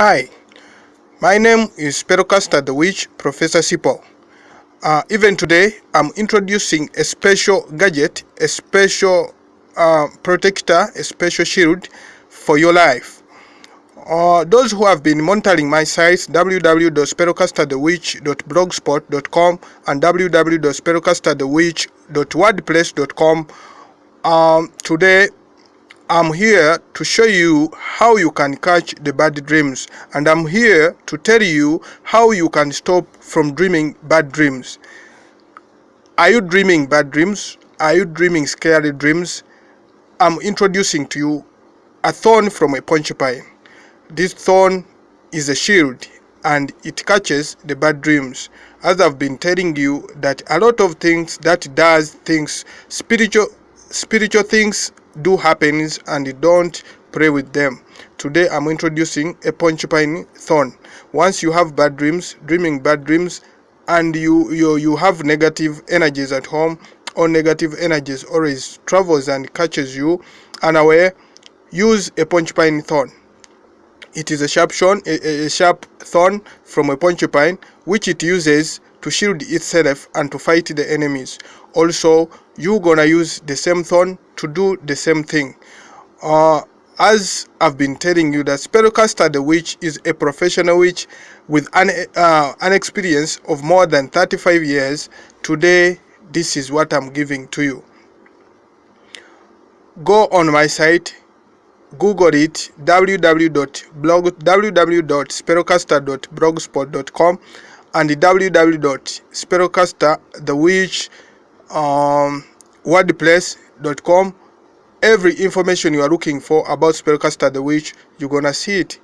Hi, my name is Spellcaster the Witch, Professor Sipo. Uh, even today, I'm introducing a special gadget, a special uh, protector, a special shield for your life. Uh, those who have been monitoring my sites www.spellcasterthewitch.blogspot.com and www.spellcasterthewitch.wordpress.com um, today I'm here to show you how you can catch the bad dreams and I'm here to tell you how you can stop from dreaming bad dreams. Are you dreaming bad dreams? Are you dreaming scary dreams? I'm introducing to you a thorn from a porcupine. This thorn is a shield and it catches the bad dreams. As I've been telling you that a lot of things that does things spiritual spiritual things do happen and you don't pray with them. Today I'm introducing a porcupine thorn. Once you have bad dreams, dreaming bad dreams, and you, you, you have negative energies at home, or negative energies always travels and catches you unaware, use a porcupine thorn. It is a sharp, shone, a, a sharp thorn from a porcupine which it uses to shield itself and to fight the enemies. Also, you gonna use the same thorn to do the same thing. Uh, as I've been telling you that Spellcaster the Witch is a professional witch with an, uh, an experience of more than 35 years. Today, this is what I'm giving to you. Go on my site, Google it www.spellcaster.blogspot.com and www.spellcaster.thewitch.com wordpress.com every information you are looking for about spellcaster the witch you're gonna see it.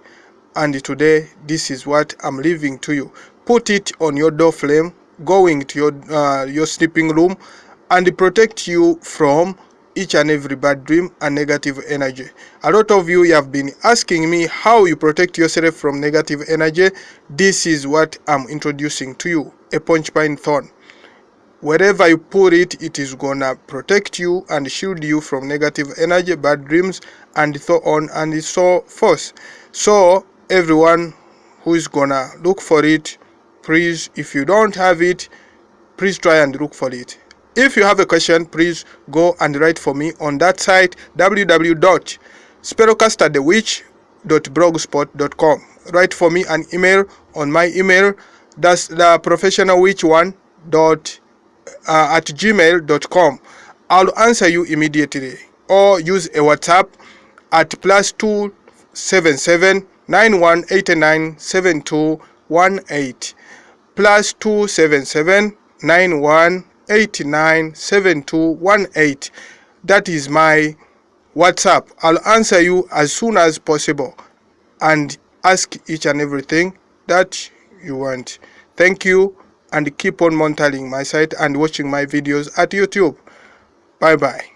And today this is what i'm leaving to you. Put it on your door frame going to your uh, your sleeping room and protect you from each and every bad dream and negative energy. A lot of you have been asking me how you protect yourself from negative energy. This is what i'm introducing to you a porcupine thorn. Wherever you put it it is gonna protect you and shield you from negative energy bad dreams and so on and so forth. So everyone who is gonna look for it please if you don't have it please try and look for it if you have a question please go and write for me on that site www.spellcasterthewitch.blogspot.com write for me an email on my email that's the professional witch one dot uh, at gmail.com i'll answer you immediately. Or use a whatsapp at plus 277 9189 7218 plus 277 9189 7218 that is my whatsapp i'll answer you as soon as possible and ask each and everything that you want thank you and keep on monitoring my site and watching my videos at YouTube. Bye bye.